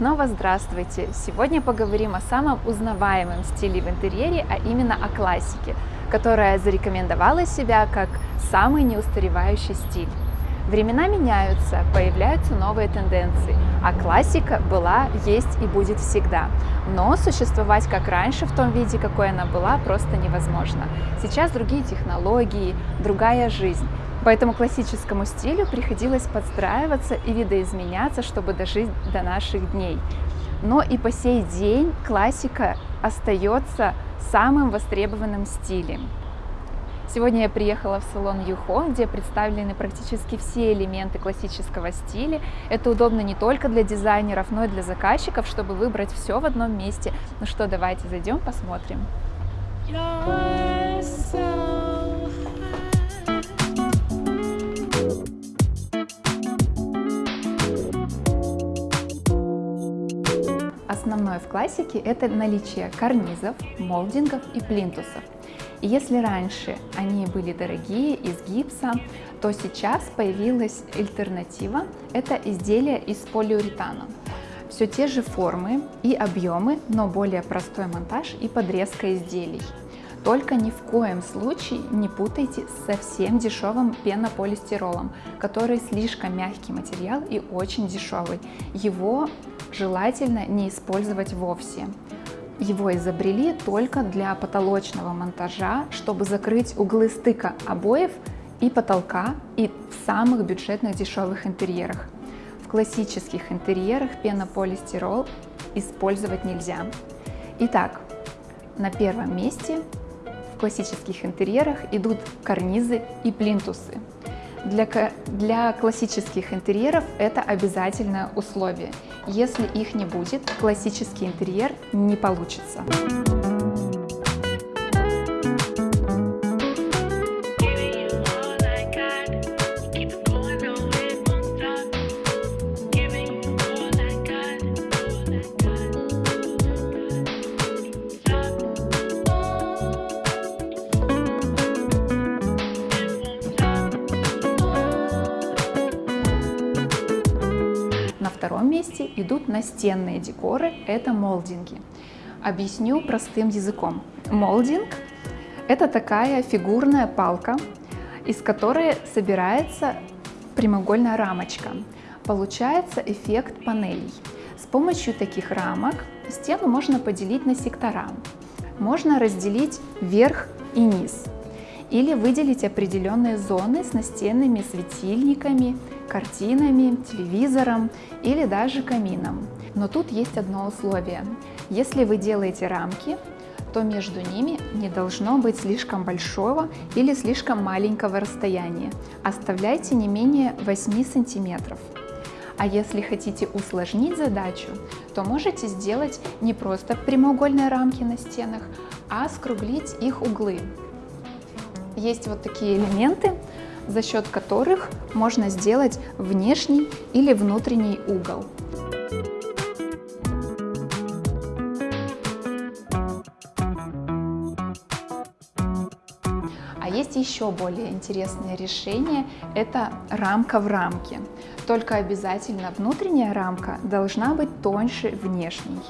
снова здравствуйте! Сегодня поговорим о самом узнаваемом стиле в интерьере, а именно о классике, которая зарекомендовала себя как самый неустаревающий стиль. Времена меняются, появляются новые тенденции, а классика была, есть и будет всегда. Но существовать как раньше в том виде, какой она была, просто невозможно. Сейчас другие технологии, другая жизнь. Поэтому классическому стилю приходилось подстраиваться и видоизменяться, чтобы дожить до наших дней. Но и по сей день классика остается самым востребованным стилем. Сегодня я приехала в салон Юхон, где представлены практически все элементы классического стиля. Это удобно не только для дизайнеров, но и для заказчиков, чтобы выбрать все в одном месте. Ну что, давайте зайдем, посмотрим. You're Основное в классике – это наличие карнизов, молдингов и плинтусов. И если раньше они были дорогие, из гипса, то сейчас появилась альтернатива – это изделия из полиуретана. Все те же формы и объемы, но более простой монтаж и подрезка изделий. Только ни в коем случае не путайте с совсем дешевым пенополистиролом, который слишком мягкий материал и очень дешевый. Его желательно не использовать вовсе. Его изобрели только для потолочного монтажа, чтобы закрыть углы стыка обоев и потолка и в самых бюджетных дешевых интерьерах. В классических интерьерах пенополистирол использовать нельзя. Итак, на первом месте в классических интерьерах идут карнизы и плинтусы. Для, для классических интерьеров это обязательное условие. Если их не будет, классический интерьер не получится. Идут настенные декоры, это молдинги. Объясню простым языком. Молдинг – это такая фигурная палка, из которой собирается прямоугольная рамочка. Получается эффект панелей. С помощью таких рамок стену можно поделить на сектора. Можно разделить верх и низ или выделить определенные зоны с настенными светильниками, картинами, телевизором или даже камином. Но тут есть одно условие. Если вы делаете рамки, то между ними не должно быть слишком большого или слишком маленького расстояния. Оставляйте не менее 8 сантиметров. А если хотите усложнить задачу, то можете сделать не просто прямоугольные рамки на стенах, а скруглить их углы. Есть вот такие элементы, за счет которых можно сделать внешний или внутренний угол. А есть еще более интересное решение – это рамка в рамке. Только обязательно внутренняя рамка должна быть тоньше внешней.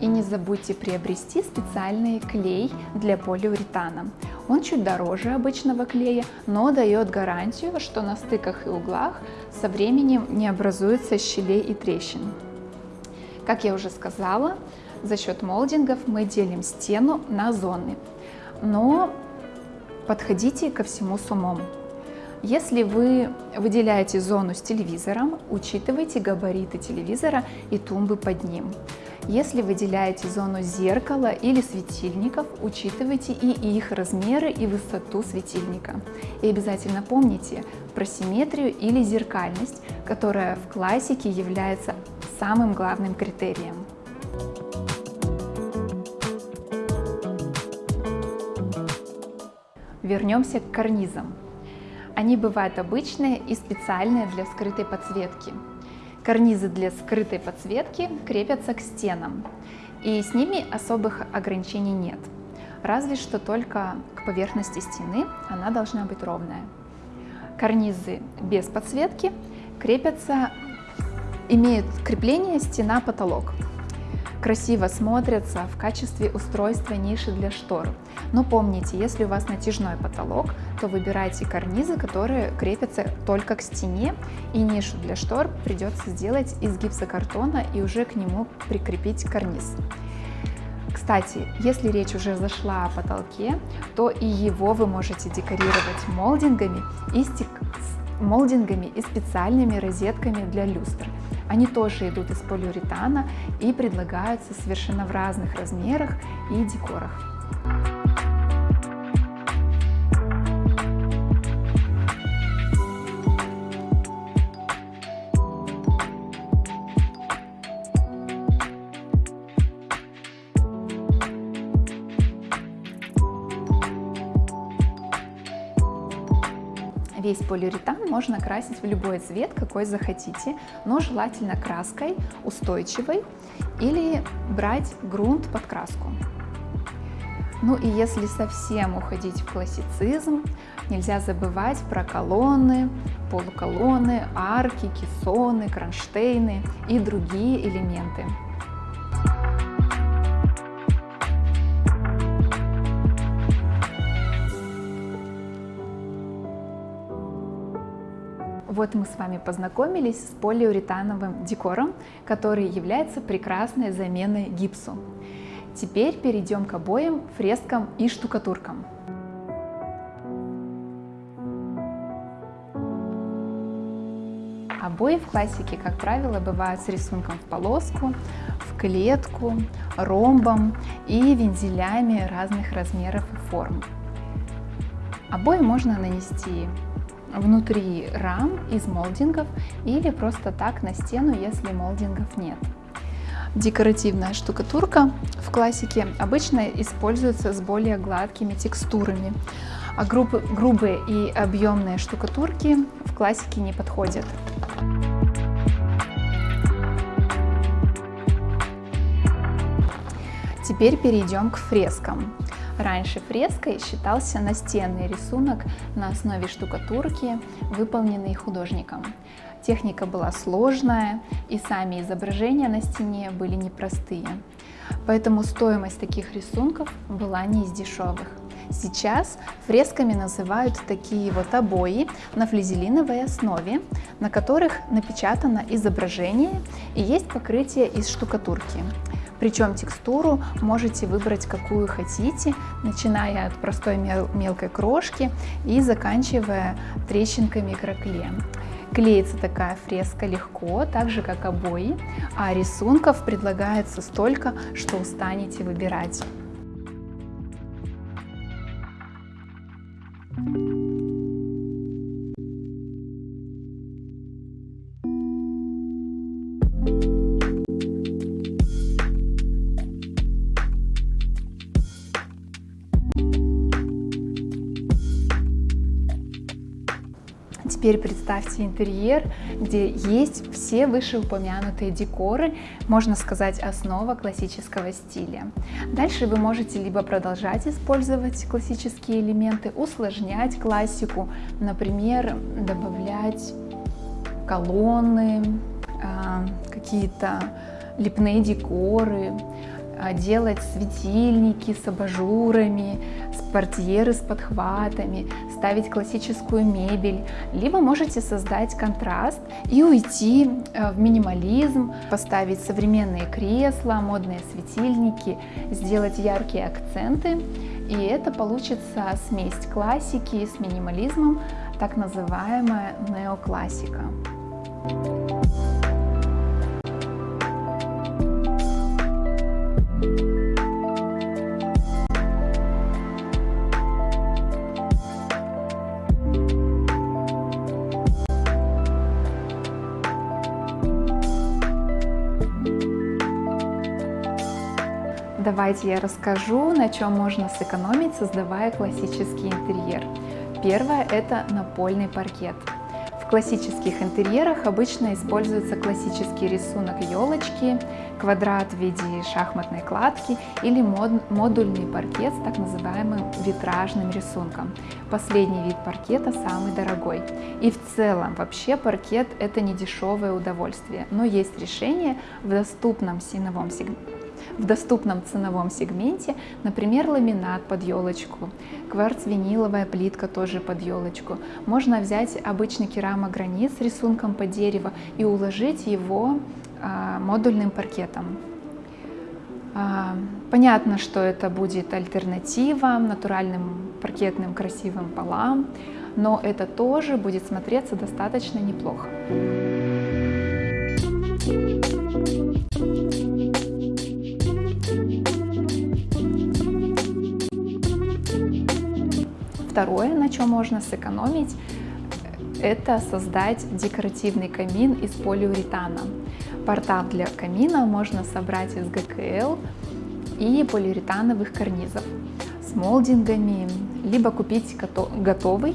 И не забудьте приобрести специальный клей для полиуретана. Он чуть дороже обычного клея, но дает гарантию, что на стыках и углах со временем не образуется щелей и трещин. Как я уже сказала, за счет молдингов мы делим стену на зоны, но подходите ко всему с умом. Если вы выделяете зону с телевизором, учитывайте габариты телевизора и тумбы под ним. Если выделяете зону зеркала или светильников, учитывайте и их размеры и высоту светильника. И обязательно помните про симметрию или зеркальность, которая в классике является самым главным критерием. Вернемся к карнизам. Они бывают обычные и специальные для скрытой подсветки. Карнизы для скрытой подсветки крепятся к стенам, и с ними особых ограничений нет. Разве что только к поверхности стены она должна быть ровная. Карнизы без подсветки крепятся имеют крепление стена-потолок. Красиво смотрятся в качестве устройства ниши для штор. Но помните, если у вас натяжной потолок, то выбирайте карнизы, которые крепятся только к стене, и нишу для штор придется сделать из гипсокартона и уже к нему прикрепить карниз. Кстати, если речь уже зашла о потолке, то и его вы можете декорировать молдингами и, стек... молдингами и специальными розетками для люстр. Они тоже идут из полиуретана и предлагаются совершенно в разных размерах и декорах. Весь полиуретан можно красить в любой цвет, какой захотите, но желательно краской устойчивой или брать грунт под краску. Ну и если совсем уходить в классицизм, нельзя забывать про колонны, полуколонны, арки, кессоны, кронштейны и другие элементы. Вот мы с вами познакомились с полиуретановым декором, который является прекрасной заменой гипсу. Теперь перейдем к обоям, фрескам и штукатуркам. Обои в классике, как правило, бывают с рисунком в полоску, в клетку, ромбом и вензелями разных размеров и форм. Обои можно нанести внутри рам из молдингов или просто так на стену, если молдингов нет. Декоративная штукатурка в классике обычно используется с более гладкими текстурами, а груб, грубые и объемные штукатурки в классике не подходят. Теперь перейдем к фрескам. Раньше фреской считался настенный рисунок на основе штукатурки, выполненный художником. Техника была сложная, и сами изображения на стене были непростые. Поэтому стоимость таких рисунков была не из дешевых. Сейчас фресками называют такие вот обои на флизелиновой основе, на которых напечатано изображение и есть покрытие из штукатурки. Причем текстуру можете выбрать какую хотите, начиная от простой мел мелкой крошки и заканчивая трещинками микроклеем. Клеится такая фреска легко, так же как обои, а рисунков предлагается столько, что устанете выбирать. Теперь представьте интерьер, где есть все вышеупомянутые декоры, можно сказать, основа классического стиля. Дальше вы можете либо продолжать использовать классические элементы, усложнять классику, например, добавлять колонны, а, какие-то лепные декоры, делать светильники с абажурами, портьеры с подхватами, ставить классическую мебель, либо можете создать контраст и уйти э, в минимализм, поставить современные кресла, модные светильники, сделать яркие акценты, и это получится смесь классики с минимализмом, так называемая неоклассика. Давайте я расскажу, на чем можно сэкономить, создавая классический интерьер. Первое – это напольный паркет. В классических интерьерах обычно используется классический рисунок елочки, квадрат в виде шахматной кладки или мод, модульный паркет с так называемым витражным рисунком. Последний вид паркета самый дорогой. И в целом вообще паркет это не дешевое удовольствие, но есть решение в доступном ценовом сегменте в доступном ценовом сегменте, например, ламинат под елочку, кварц-виниловая плитка тоже под елочку. Можно взять обычный керамогранит с рисунком по дереву и уложить его а, модульным паркетом. А, понятно, что это будет альтернатива натуральным паркетным красивым полам, но это тоже будет смотреться достаточно неплохо. Второе, на чем можно сэкономить, это создать декоративный камин из полиуретана. Портал для камина можно собрать из ГКЛ и полиуретановых карнизов с молдингами, либо купить готовый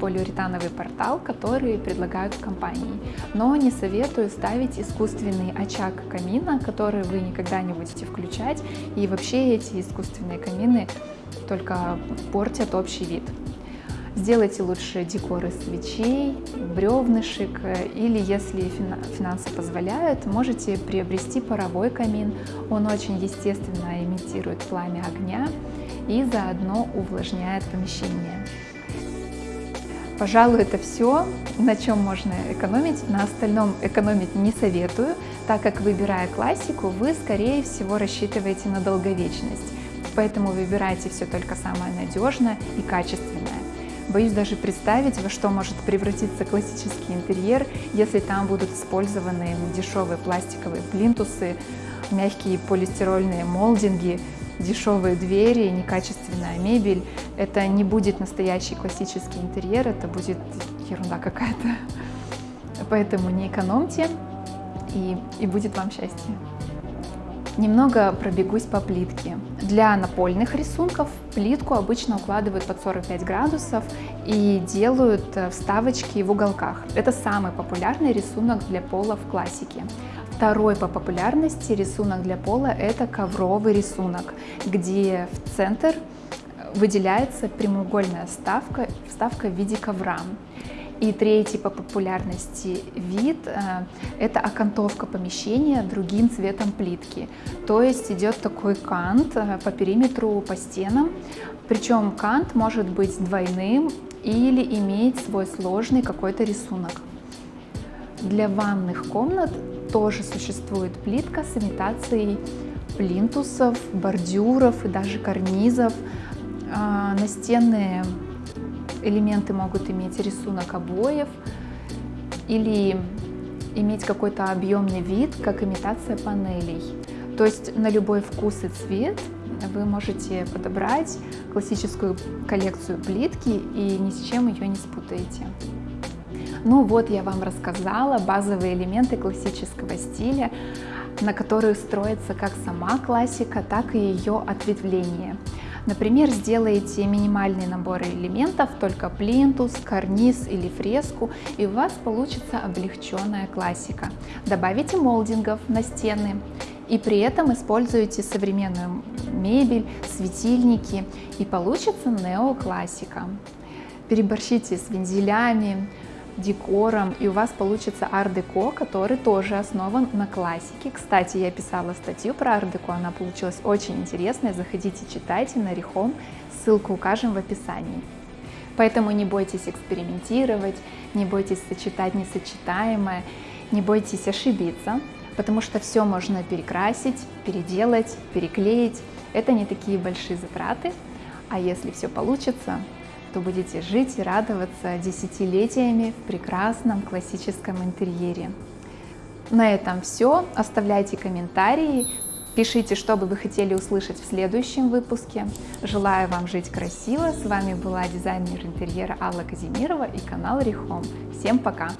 полиуретановый портал, который предлагают компании. Но не советую ставить искусственный очаг камина, который вы никогда не будете включать. И вообще эти искусственные камины только портят общий вид. Сделайте лучше декор из свечей, бревнышек, или, если финансы позволяют, можете приобрести паровой камин. Он очень естественно имитирует пламя огня и заодно увлажняет помещение. Пожалуй, это все, на чем можно экономить. На остальном экономить не советую, так как выбирая классику, вы, скорее всего, рассчитываете на долговечность поэтому выбирайте все только самое надежное и качественное. Боюсь даже представить, во что может превратиться классический интерьер, если там будут использованы дешевые пластиковые плинтусы, мягкие полистирольные молдинги, дешевые двери, некачественная мебель. Это не будет настоящий классический интерьер, это будет ерунда какая-то. Поэтому не экономьте, и, и будет вам счастье. Немного пробегусь по плитке. Для напольных рисунков плитку обычно укладывают под 45 градусов и делают э, вставочки в уголках. Это самый популярный рисунок для пола в классике. Второй по популярности рисунок для пола – это ковровый рисунок, где в центр выделяется прямоугольная вставка, вставка в виде ковра. И третий по популярности вид э, – это окантовка помещения другим цветом плитки. То есть идет такой кант э, по периметру, по стенам. Причем кант может быть двойным или иметь свой сложный какой-то рисунок. Для ванных комнат тоже существует плитка с имитацией плинтусов, бордюров и даже карнизов. А, настенные элементы могут иметь рисунок обоев или иметь какой-то объемный вид, как имитация панелей. То есть на любой вкус и цвет вы можете подобрать классическую коллекцию плитки и ни с чем ее не спутаете. Ну вот я вам рассказала базовые элементы классического стиля, на которые строится как сама классика, так и ее ответвление. Например, сделаете минимальный набор элементов, только плинтус, карниз или фреску, и у вас получится облегченная классика. Добавите молдингов на стены, и при этом используете современную мебель, светильники, и получится неоклассика. Переборщите с вензелями, декором, и у вас получится ар-деко, который тоже основан на классике. Кстати, я писала статью про ар-деко, она получилась очень интересная, заходите, читайте на Рихом, ссылку укажем в описании. Поэтому не бойтесь экспериментировать, не бойтесь сочетать несочетаемое, не бойтесь ошибиться, потому что все можно перекрасить, переделать, переклеить. Это не такие большие затраты, а если все получится, то будете жить и радоваться десятилетиями в прекрасном классическом интерьере. На этом все. Оставляйте комментарии, пишите, что бы вы хотели услышать в следующем выпуске. Желаю вам жить красиво. С вами была дизайнер интерьера Алла Казимирова и канал Рихом. Всем пока!